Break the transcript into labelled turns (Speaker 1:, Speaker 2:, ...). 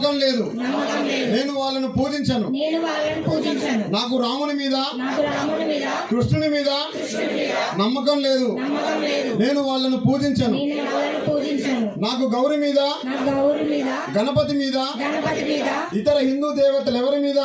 Speaker 1: నమ్మకం లేదు. నేను వాళ్ళను పూజించను. నాకు రాముని మీద కృష్ణుని మీద నమ్మకం లేదు. నేను వాళ్ళను పూజించను. నాకు
Speaker 2: గౌరి మీద
Speaker 1: గణపతి మీద
Speaker 2: గణపతి మీద
Speaker 1: ఇతర హిందూ దేవతలు ఎవరి మీద